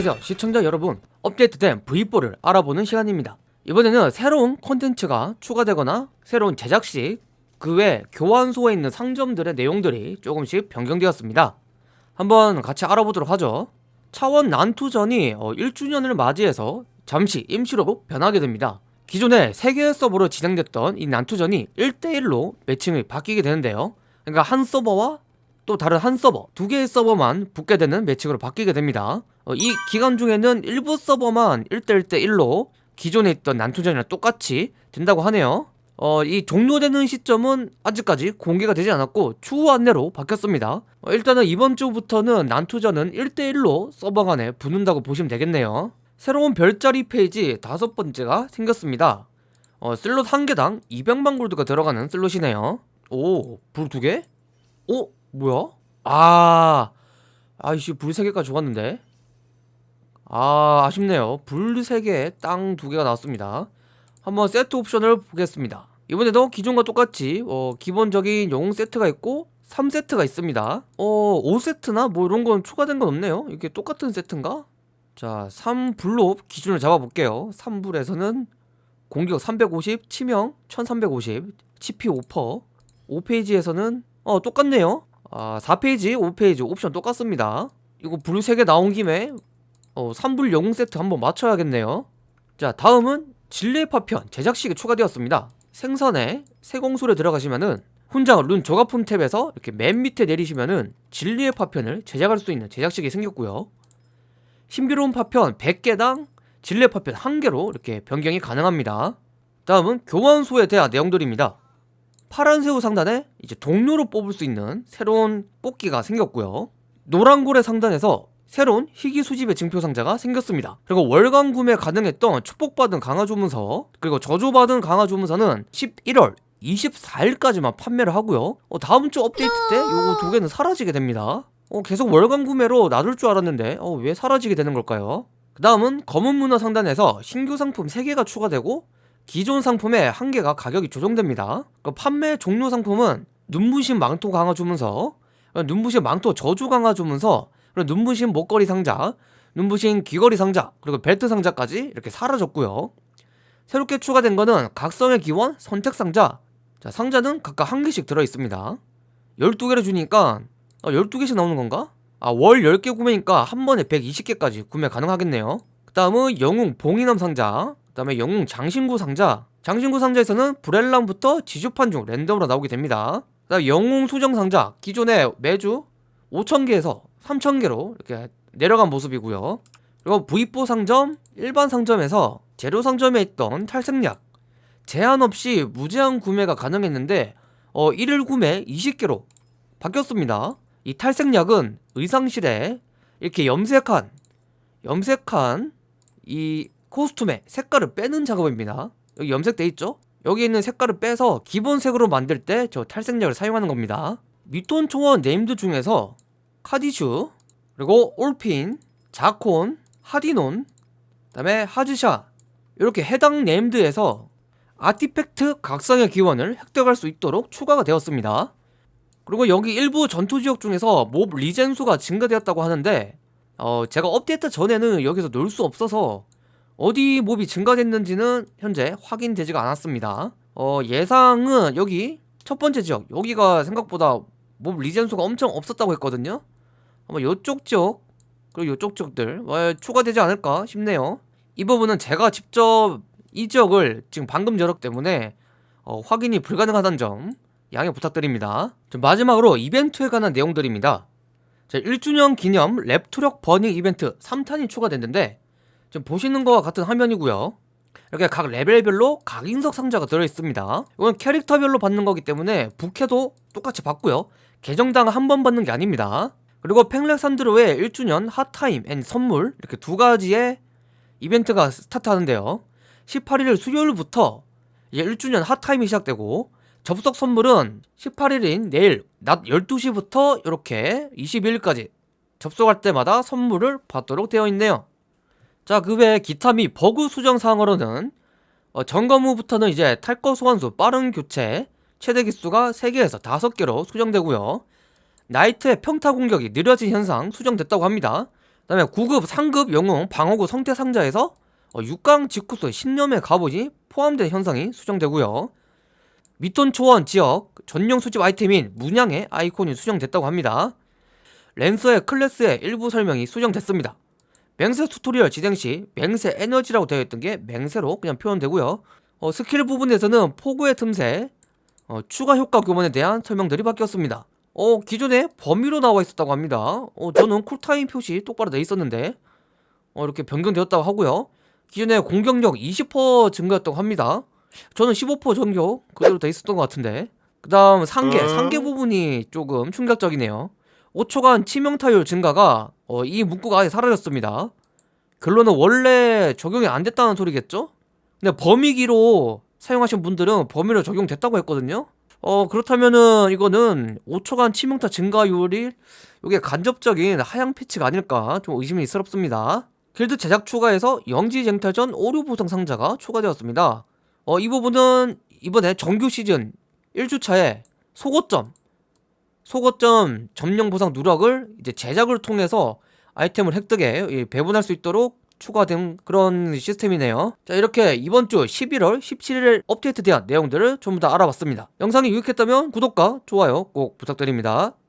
안녕하세요 시청자 여러분 업데이트된 V4를 알아보는 시간입니다. 이번에는 새로운 콘텐츠가 추가되거나 새로운 제작시 그외 교환소에 있는 상점들의 내용들이 조금씩 변경되었습니다. 한번 같이 알아보도록 하죠. 차원 난투전이 1주년을 맞이해서 잠시 임시로 변하게 됩니다. 기존에 3개의 서버로 진행됐던 이 난투전이 1대1로 매칭이 바뀌게 되는데요. 그러니까 한 서버와 또 다른 한 서버 두 개의 서버만 붙게 되는 매칭으로 바뀌게 됩니다. 어, 이 기간 중에는 일부 서버만 1대1대1로 기존에 있던 난투전이랑 똑같이 된다고 하네요. 어, 이 종료되는 시점은 아직까지 공개가 되지 않았고 추후 안내로 바뀌었습니다. 어, 일단은 이번 주부터는 난투전은 1대1로 서버 간에 붙는다고 보시면 되겠네요. 새로운 별자리 페이지 다섯 번째가 생겼습니다. 어, 슬롯 한 개당 200만 골드가 들어가는 슬롯이네요. 오, 불 두 개? 어? 뭐야? 아, 아이씨, 불세 개가 좋았는데. 아, 아쉽네요. 불세 개, 땅두 개가 나왔습니다. 한번 세트 옵션을 보겠습니다. 이번에도 기존과 똑같이 어, 기본적인 영웅 세트가 있고 3세트가 있습니다. 어, 5세트나 뭐 이런 건 추가된 건 없네요. 이게 똑같은 세트인가? 자, 3불로 기준을 잡아볼게요. 3불에서는 공격 350, 치명 1350, 치피 5%, 5페이지에서는 어 똑같네요 아 4페이지 5페이지 옵션 똑같습니다. 이거 불 3개 나온 김에 어 3불 영웅 세트 한번 맞춰야겠네요. 자 다음은 진리의 파편 제작식이 추가되었습니다. 생선에 세공술에 들어가시면은 훈장 룬 조각품 탭에서 이렇게 맨 밑에 내리시면은 진리의 파편을 제작할 수 있는 제작식이 생겼고요. 신비로운 파편 100개당 진리의 파편 1개로 이렇게 변경이 가능합니다. 다음은 교환소에 대한 내용들입니다 파란 새우 상단에 이제 동료로 뽑을 수 있는 새로운 뽑기가 생겼고요. 노란 고래 상단에서 새로운 희귀 수집의 증표 상자가 생겼습니다. 그리고 월간 구매 가능했던 축복받은 강화 조문서 그리고 저조받은 강화 조문서는 11월 24일까지만 판매를 하고요. 어, 다음 주 업데이트 때 요거 두 개는 사라지게 됩니다. 어, 계속 월간 구매로 놔둘 줄 알았는데 어, 왜 사라지게 되는 걸까요? 그 다음은 검은 문화 상단에서 신규 상품 3개가 추가되고 기존 상품의 한 개가 가격이 조정됩니다. 그 판매 종료 상품은 눈부신 망토 강화 주문서 눈부신 망토 저주 강화 주문서 눈부신 목걸이 상자 눈부신 귀걸이 상자 그리고 벨트 상자까지 이렇게 사라졌고요. 새롭게 추가된 거는 각성의 기원 선택 상자. 자 상자는 각각 한 개씩 들어있습니다. 12개를 주니까 아, 12개씩 나오는 건가? 아 월 10개 구매니까 한 번에 120개까지 구매 가능하겠네요. 그 다음은 영웅 봉인함 상자. 그 다음에 영웅 장신구 상자. 장신구 상자에서는 브렐람부터 지주판 중 랜덤으로 나오게 됩니다. 그 다음 영웅 수정 상자. 기존에 매주 5,000개에서 3,000개로 이렇게 내려간 모습이고요. 그리고 V4 상점, 일반 상점에서 재료 상점에 있던 탈색약. 제한 없이 무제한 구매가 가능했는데 어, 1일 구매 20개로 바뀌었습니다. 이 탈색약은 의상실에 이렇게 염색한 염색한 이 코스튬의 색깔을 빼는 작업입니다. 여기 염색돼 있죠? 여기 있는 색깔을 빼서 기본색으로 만들 때 저 탈색약을 사용하는 겁니다. 미톤 초원 named 중에서 카디슈 그리고 올핀, 자콘, 하디논 그 다음에 하즈샤 이렇게 해당 named에서 artifact 각성의 기원을 획득할 수 있도록 추가가 되었습니다. 그리고 여기 일부 전투지역 중에서 mob regen 수가 증가되었다고 하는데 어, 제가 업데이트 전에는 여기서 놀 수 없어서 어디 mob이 증가됐는지는 현재 확인되지가 않았습니다. 어, 예상은 여기 첫 번째 지역 여기가 생각보다 mob regen수가 엄청 없었다고 했거든요. 아마 요쪽 지역 그리고 요쪽 지역들 어, 추가되지 않을까 싶네요. 이 부분은 제가 직접 이 지역을 지금 방금 열었기 때문에 어, 확인이 불가능하다는 점 양해 부탁드립니다. 마지막으로 이벤트에 관한 내용들입니다. 자, 1주년 기념 랩투력 버닝 이벤트 3탄이 추가됐는데 지금 보시는 것과 같은 화면이고요. 이렇게 각 레벨별로 각 인석 상자가 들어있습니다. 이건 캐릭터별로 받는 거기 때문에 부캐도 똑같이 받고요. 계정당 한 번 받는 게 아닙니다. 그리고 팽렉산드로의 1주년 hot time and 선물 이렇게 두 가지의 이벤트가 스타트하는데요. 18일 수요일부터 이제 1주년 hot time이 시작되고 접속 선물은 18일인 내일 낮 12시부터 이렇게 22일까지 접속할 때마다 선물을 받도록 되어 있네요 자, 그 외에 기타 및 버그 수정 사항으로는 어, 점검 후부터는 이제 탈것 소환수 빠른 교체 최대 개수가 3개에서 5개로 수정되고요 나이트의 평타 공격이 느려진 현상 수정됐다고 합니다 다음에 9급, 상급 영웅 방어구 성태 상자에서 어, 6강 직후소 신념의 갑옷이 포함된 현상이 수정되고요. 미톤 초원 지역 전용 수집 아이템인 문양의 아이콘이 수정됐다고 합니다. 랜서의 클래스의 일부 설명이 수정됐습니다. 맹세 tutorial 진행 시 맹세 에너지라고 되어 있던 게 맹세로 그냥 표현되고요. 어, 스킬 부분에서는 포구의 틈새, 어, 추가 효과 교본에 대한 설명들이 바뀌었습니다. 어, 기존에 범위로 나와 있었다고 합니다. 어, 저는 cool time 표시 똑바로 돼 있었는데, 어, 이렇게 변경되었다고 하고요. 기존에 공격력 20% 증가였다고 합니다. 저는 15% 전부터 그대로 돼 있었던 것 같은데. 그 다음 상계, 상계 부분이 조금 충격적이네요. 5초간 치명타율 증가가 어, 이 문구가 아예 사라졌습니다. 결론은 원래 적용이 안 됐다는 소리겠죠? 근데 범위기로 사용하신 분들은 범위로 적용됐다고 했거든요. 어 그렇다면은 이거는 5초간 치명타 증가율이 이게 간접적인 하향 패치가 아닐까 좀 의심이 스럽습니다. 길드 제작 추가에서 영지쟁탈전 오류 보상 상자가 추가되었습니다. 어 이 부분은 이번에 정규 시즌 1주차에 속옷점 속옷점 점령 보상 누락을 이제 제작을 통해서 아이템을 획득해 이 배분할 수 있도록 추가된 그런 시스템이네요. 자 이렇게 이번 주 11월 17일 업데이트된 내용들을 전부 다 알아봤습니다. 영상이 유익했다면 구독과 좋아요 꼭 부탁드립니다